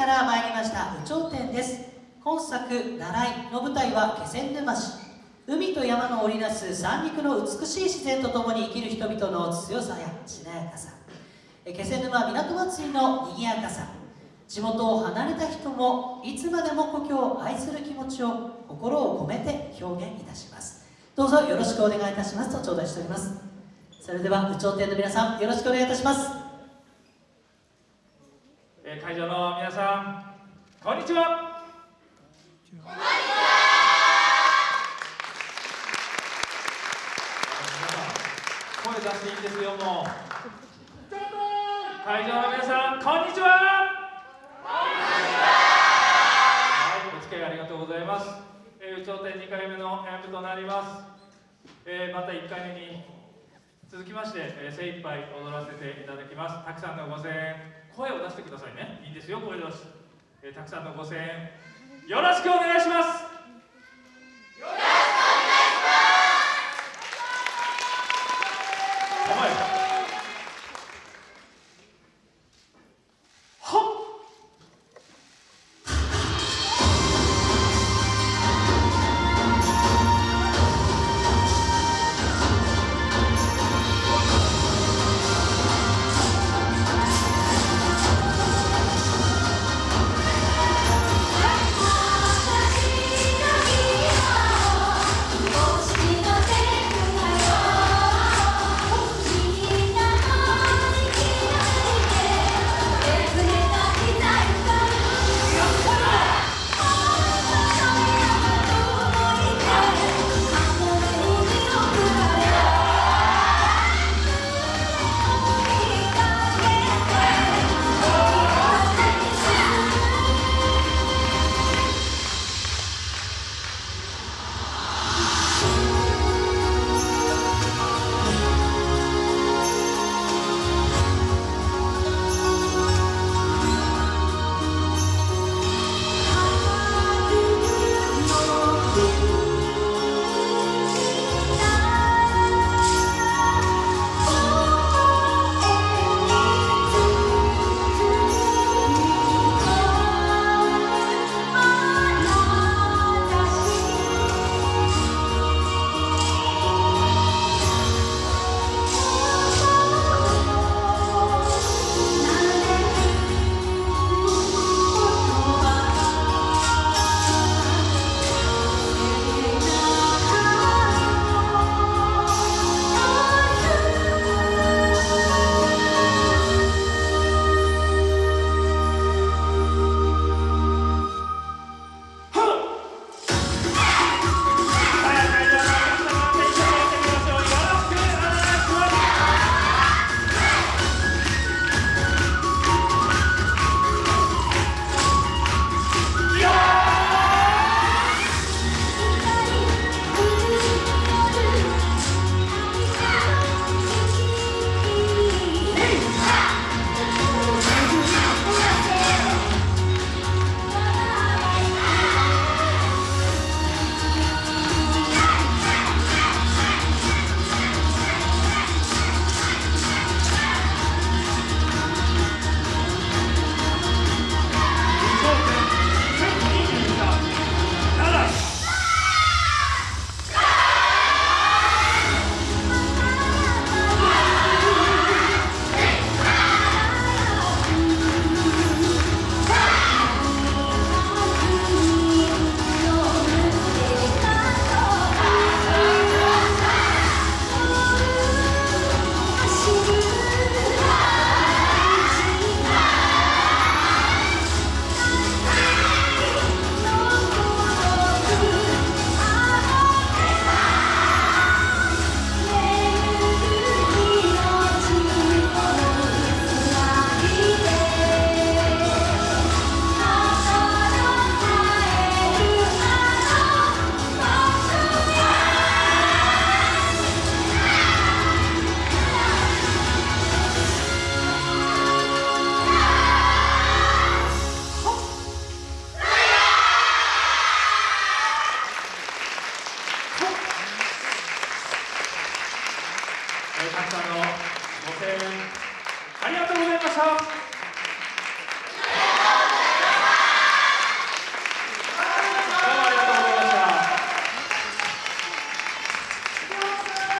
から参りました有頂天です。今作「習い」の舞台は気仙沼市。海と山の織りなす三陸の美しい自然とともに生きる人々の強さやしなやかさ。気仙沼港祭りの賑やかさ。地元を離れた人もいつまでも故郷を愛する気持ちを心を込めて表現いたします。どうぞよろしくお願いいたしますと頂戴しております。それでは有頂天の皆さんよろしくお願いいたします。え会場の皆さんこんにちは。こんにちは。声出していいんですよもう。会場の皆さんこんにちは。はいお付き合いありがとうございます、えー、有頂天2回目の演舞となります、えー、また1回目に続きまして、えー、精一杯踊らせていただきます。たくさんのご声援声を出してくださいね。いいですよ声出し、えー、たくさんのご声援よろしくお願いします。さんのご声援ありがとうございました。